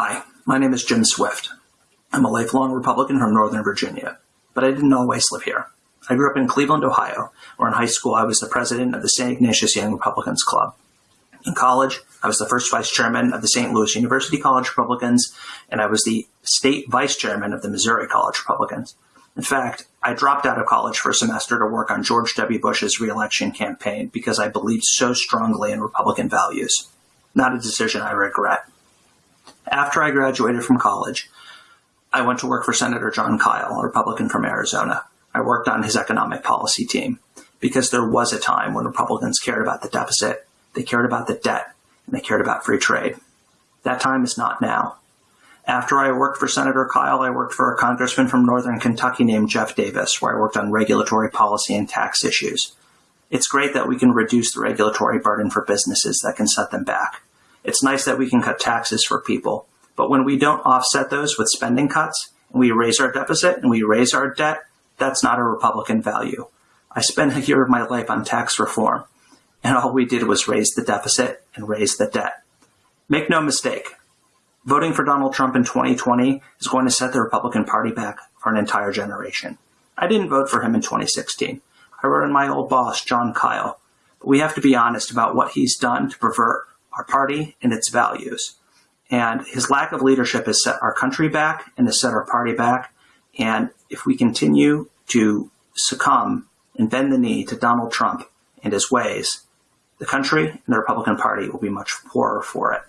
Hi, my name is Jim Swift. I'm a lifelong Republican from Northern Virginia, but I didn't always live here. I grew up in Cleveland, Ohio, where in high school I was the president of the St. Ignatius Young Republicans Club. In college, I was the first vice chairman of the St. Louis University College Republicans, and I was the state vice chairman of the Missouri College Republicans. In fact, I dropped out of college for a semester to work on George W. Bush's reelection campaign because I believed so strongly in Republican values. Not a decision I regret. After I graduated from college, I went to work for Senator Jon Kyl, a Republican from Arizona. I worked on his economic policy team because there was a time when Republicans cared about the deficit, they cared about the debt, and they cared about free trade. That time is not now. After I worked for Senator Kyl, I worked for a congressman from northern Kentucky named Geoff Davis, where I worked on regulatory policy and tax issues. It's great that we can reduce the regulatory burden for businesses that can set them back. It's nice that we can cut taxes for people, but when we don't offset those with spending cuts, and we raise our deficit and we raise our debt, that's not a Republican value. I spent a year of my life on tax reform, and all we did was raise the deficit and raise the debt. Make no mistake, voting for Donald Trump in 2020 is going to set the Republican Party back for an entire generation. I didn't vote for him in 2016. I wrote in my old boss, Jon Kyl. But we have to be honest about what he's done to pervert our party and its values. And his lack of leadership has set our country back and has set our party back. And if we continue to succumb and bend the knee to Donald Trump and his ways, the country and the Republican Party will be much poorer for it.